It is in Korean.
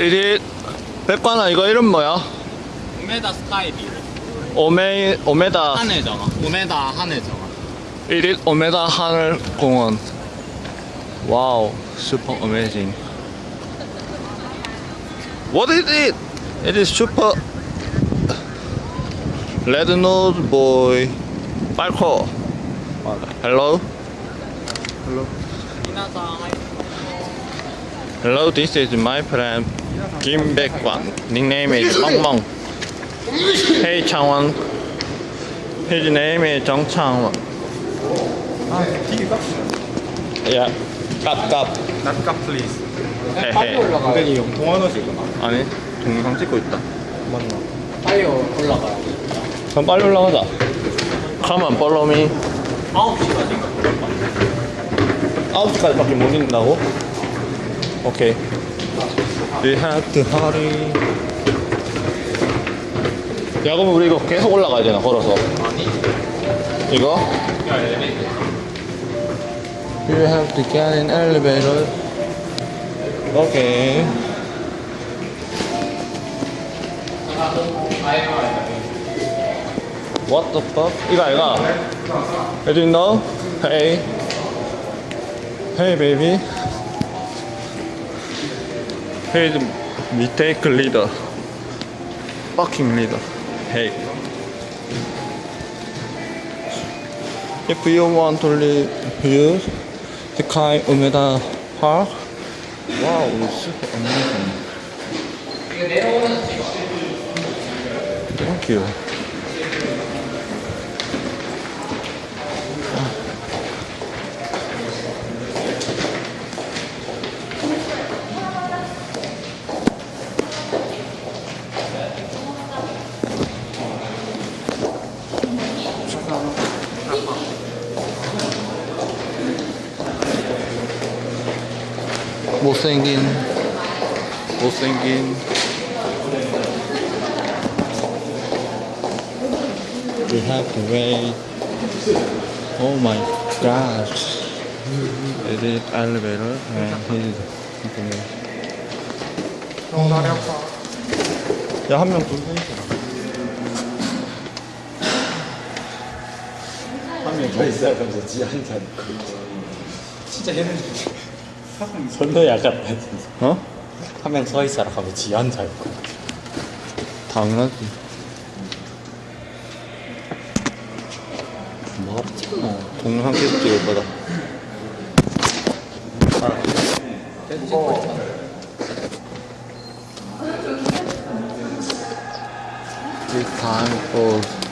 이리 백관아 이거 이름 뭐야? 우메다 스카이비 오메 오메다 하늘정화 우메다 하늘정화 이리 오메다 하늘 공원. 와우, super amazing. What is it? It is super red nose boy. 빨코. Hello. 미나상 Hello, this is my friend Kim Baekwan. Nickname is 멍멍. Hey Changwon. His name is Jung Changwon. Yeah. 깝깝. 낫값 플리즈 헤헤. 근데 이 동환호시구나 아니, 동영상 찍고 있다. 맞나? 빨리 올라가요 그럼 빨리 올라가자. Come on, follow me. 9시가 지금 9시까지밖에 못 있는다고? 오케이. We have to hurry. 야, 그럼 우리 이거 계속 올라가야 되나, 걸어서? 아니 이거? You have to get an elevator. Okay. What the fuck? 이거 아이가? You know? Hey. Hey baby. The mistake leader. Fucking leader. Hey. If you want to live here, the Kai Umeda Park. Wow, it's amazing. Thank you. 못생긴 못생긴 We have to wait Oh my gosh It is elevator and his 정다리 아파 야한 명 돌고 있어 한명 더 있어야 하면서 지 한자 진짜 얘는 선도 약간 어? 한 명 서 있어라 하면 지 한자 있고. 당연하지. 뭐 동영상 계속 찍을 거다 This time for